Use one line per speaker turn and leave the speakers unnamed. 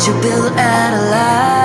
that you built out of life